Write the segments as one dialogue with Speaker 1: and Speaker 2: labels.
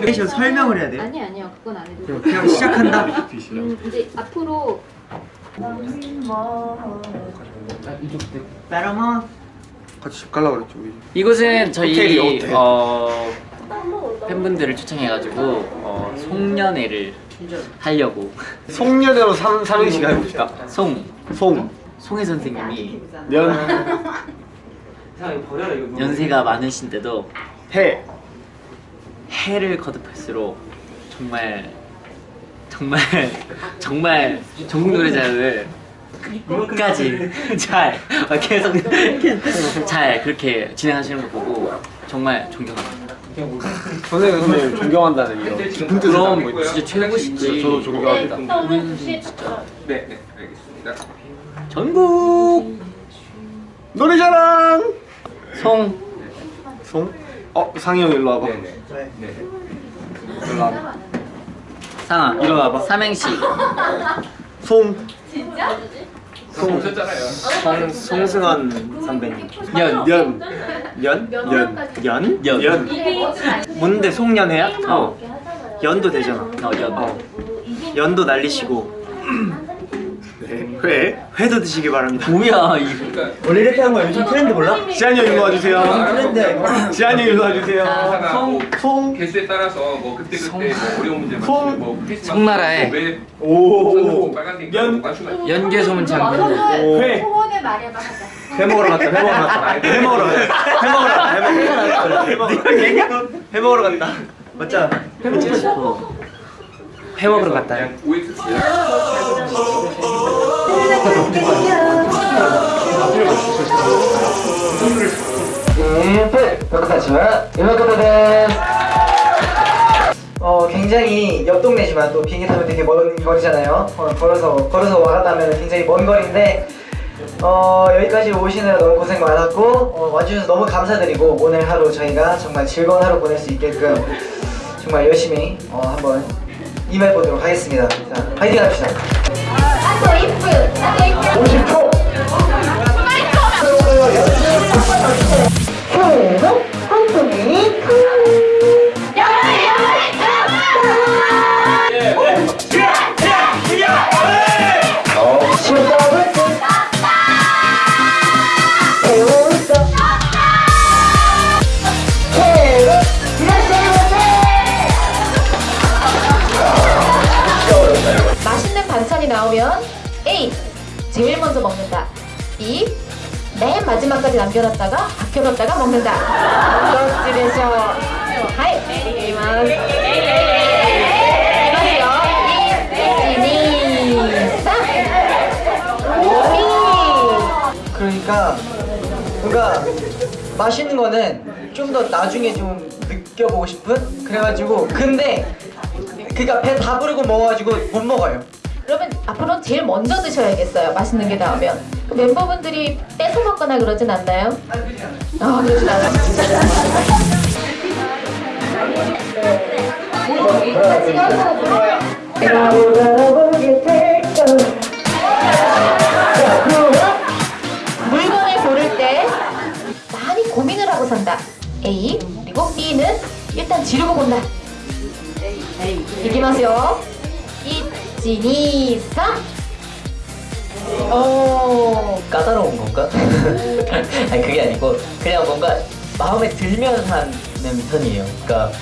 Speaker 1: 내비게이션 설명을 해야 돼요?
Speaker 2: 아니 아니요 그건 안 해도
Speaker 1: 그럼 그냥 시작한다.
Speaker 2: 음, 이제 앞으로
Speaker 1: 빼라마.
Speaker 3: 같이 집 갈라 그랬죠 우리.
Speaker 4: 이곳은
Speaker 3: 호텔이
Speaker 4: 저희
Speaker 3: 호텔.
Speaker 4: 어, 팬분들을 초청해가지고 어, 송년회를 하려고
Speaker 3: 송년회로 삼 삼행시가 해봅시다.
Speaker 4: 송
Speaker 3: 송.
Speaker 4: 송혜 선생님이
Speaker 3: 년.
Speaker 4: 연세가 많으신데도
Speaker 3: 해.
Speaker 4: 해를 거듭할수록 정말 정말 정말 전국 노래자를 끝까지 잘 아, 계속 잘 그렇게 진행하시는 거 보고 정말 존경합니다.
Speaker 3: 선생님 선생님 존경한다는 이런 깊은 뜻을 담고
Speaker 4: 그럼
Speaker 3: 있다.
Speaker 4: 진짜 최고시지.
Speaker 3: 저도 존경합니다.
Speaker 5: 네, 네, 알겠습니다.
Speaker 4: 전국
Speaker 3: 노래자랑.
Speaker 4: 송
Speaker 3: 송. 어 상이 형 일로 와봐.
Speaker 5: 네, 네.
Speaker 3: 일로 와봐.
Speaker 4: 상아
Speaker 3: 와봐.
Speaker 4: 삼행시
Speaker 3: 송.
Speaker 5: 송 오셨잖아요.
Speaker 1: 송 송승헌 선배님.
Speaker 4: 연
Speaker 3: 연.
Speaker 1: 연?
Speaker 3: 연.
Speaker 1: 연?
Speaker 4: 연.
Speaker 3: 연.
Speaker 1: 뭔데 송년회야?
Speaker 4: 어.
Speaker 1: 연도 되잖아.
Speaker 4: 어, 연.
Speaker 1: 어. 연도 날리시고
Speaker 3: 네. 회.
Speaker 1: 회도 드시기 바랍니다.
Speaker 4: 뭐야 이거
Speaker 5: 그러니까
Speaker 1: 원래 이렇게 하는 거 요즘 트렌드 몰라?
Speaker 3: 지한이 형 일로 와주세요.
Speaker 1: 트렌드.
Speaker 3: 지한이 형 일로 와주세요.
Speaker 5: 뭐
Speaker 3: 송.
Speaker 5: 개수에 따라서 뭐 그때 그때 뭐 어려운 문제
Speaker 3: 송.
Speaker 5: 맞추고 뭐 크리스마스
Speaker 4: 송나라에
Speaker 5: 왜
Speaker 3: 오.
Speaker 5: 빨간색
Speaker 3: 연.
Speaker 5: 맞추면
Speaker 4: 연계 소문 장군
Speaker 3: 오. 회.
Speaker 2: 소원을 말해봐 하자
Speaker 1: 회 먹으러 갔다. 회 먹으러 갔다. 회 먹으러 갔다. 회 먹으러 갔다. 회 먹으러 갔다. 회 먹으러 갔다. 회 먹으러 갔다. 회 싶어. 회 먹으러 갔다.
Speaker 5: 그냥 OX
Speaker 6: 어 굉장히 옆 동네지만 또 비행기 타면 되게 먼 거리잖아요. 어, 걸어서 걸어서 와갔다면 굉장히 먼 거리인데 어 여기까지 오시느라 너무 고생 많았고 어, 와주셔서 너무 감사드리고 오늘 하루 저희가 정말 즐거운 하루 보낼 수 있게끔 정말 열심히 어, 한번 임해 보도록 하겠습니다. 자 파이팅 합시다.
Speaker 2: 아또 이쁘 아또 이쁘
Speaker 6: 50초.
Speaker 2: 맛있는 반찬 나오면 A. 제일 먼저 먹는다 B. 맨 마지막까지 남겨놨다가 아껴뒀다가 먹는다 그렇지 되죠 하이 이만
Speaker 6: 그러니까 뭔가 맛있는 거는 좀 더 나중에 좀 느껴보고 싶은 그래가지고 근데 그니까 배 다 부르고 먹어가지고 못 먹어요.
Speaker 2: 그러면 앞으로 제일 먼저 드셔야겠어요 맛있는 게 나오면 그 멤버분들이 뺏어 먹거나 그러진 않나요? 아 그러진 않아요 물건을 고를 때 많이 고민을 하고 산다. A 그리고 B는 일단 지르고 본다. 이기마세요. 이 진이 삼. 오.
Speaker 6: 까다로운 건가? 아니 그게 아니고 그냥 뭔가 마음에 들면 하는 편이에요. 그러니까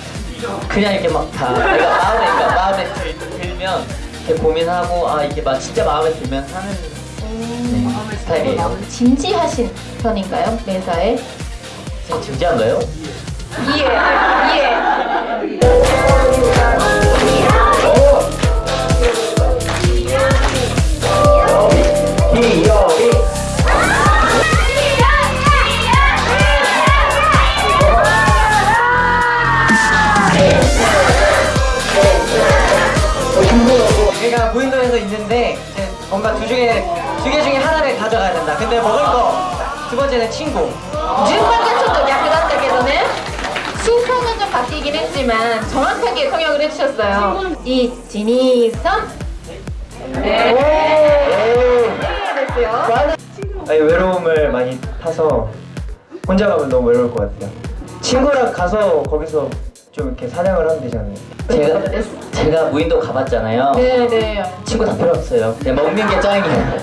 Speaker 6: 그냥 이렇게 막다 그러니까 마음에 그러니까 마음에 들, 들면 이렇게 고민하고 아 이게 막 진짜 마음에 들면 하는 네, 스타일이에요.
Speaker 2: 진지하신 편인가요 매사에?
Speaker 6: 진지한가요?
Speaker 2: 예. 예.
Speaker 6: 제가 무인도에서 있는데 이제 뭔가 두 중에 두 개 중에 하나를 가져가야 된다. 근데 먹을 거 두 번째는 친구.
Speaker 2: 지금까지 좀더 야근한다 계서는 수평은 좀 바뀌긴 했지만 정확하게 통역을 해주셨어요. 이 진이 섬. 네. 됐어요. 네.
Speaker 6: 아니, 외로움을 많이 타서 혼자 가면 너무 외로울 것 같아요. 친구랑 가서 거기서 좀 이렇게 사냥을 하면 되잖아요.
Speaker 4: 제가 제가 무인도 가봤잖아요.
Speaker 2: 네네.
Speaker 4: 친구 다 필요 없어요. 그냥 먹는 게 짱이에요.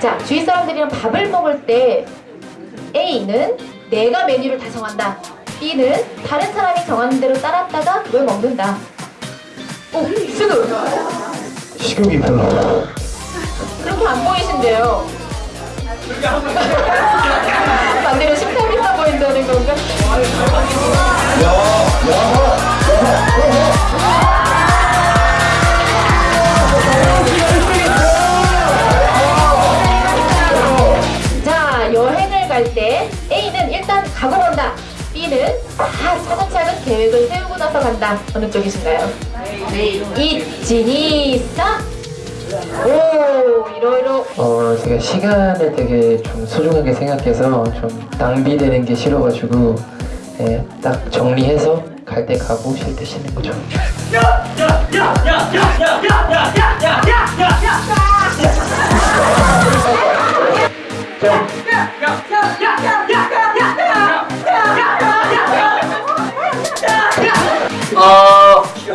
Speaker 2: 자, 주위 사람들이랑 밥을 먹을 때 A는 내가 메뉴를 다 정한다. B는 다른 사람이 정하는 대로 따랐다가 그걸 먹는다. 오, 지금
Speaker 3: 식욕이 별로.
Speaker 2: 그렇게 안 보이신데요. 반대로 식탐이 있어 보인다는 건가? 자, 여행을 갈때 A는 일단 가고 간다. B는 다 차근차근 계획을 세우고 나서 간다. 어느 쪽이신가요? 오, 이러이러.
Speaker 7: 어, 제가 시간을 되게 좀 소중하게 생각해서 좀 낭비되는 게 싫어가지고 예, 딱 정리해서 갈 때 가고 쉴 때 쉬는 거죠.
Speaker 4: 어,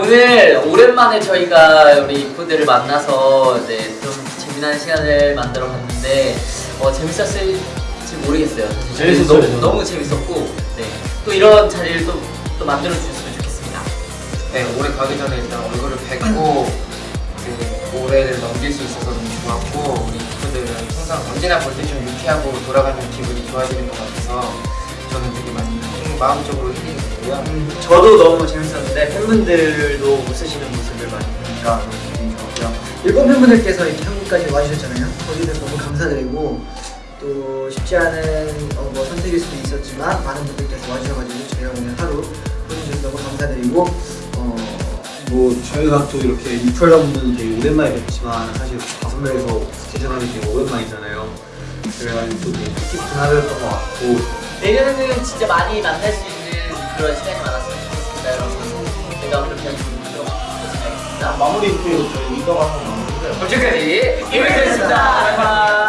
Speaker 4: 오늘 오랜만에 저희가 우리 이프들을 만나서 네, 좀 재미난 시간을 만들어 봤는데 어, 재밌었을지 모르겠어요.
Speaker 3: 재밌었어요,
Speaker 4: 너무. 너무 재밌었고 네, 또 이런 자리를 또, 또 만들어 주셨으면 좋겠습니다.
Speaker 8: 네, 올해 가기 전에 일단 얼굴을 뵙고 그 올해를 넘길 수 있어서 너무 좋았고 우리 친구들은 항상 언제나 볼 때 좀 유쾌하고 돌아가는 기분이 좋아지는 것 같아서 저는 되게 많이 힐- 마음적으로 힐링이 되고요.
Speaker 1: 저도 너무 재밌었는데 팬분들도 웃으시는 모습을 많이 보니까 너무 기분이 좋았고요.
Speaker 6: 일본 팬분들께서 이렇게 한국까지 와주셨잖아요. 거기서 너무 감사드리고 또 쉽지 않은 어, 뭐 선택일 수도 있었지만 많은 분들께서 와주셔가지고 저희가 오늘 하루 보내주셔서 너무 감사드리고 어,
Speaker 3: 뭐 저희가 또 이렇게 이프라는 분은 되게 오랜만에 뵙지만 사실 다섯 명이서 스테이션하기 되게 오랜만이잖아요. 그래가지고 또 되게 뜻깊은 하루였던 것 같고
Speaker 4: 내년에는 진짜 많이 만날 수 있는 그런 시간이 좋겠습니다, 하도록 하겠습니다.
Speaker 3: 마무리 또 저희 이동 한번 마무리해요.
Speaker 4: 언제까지? 이벤트였습니다.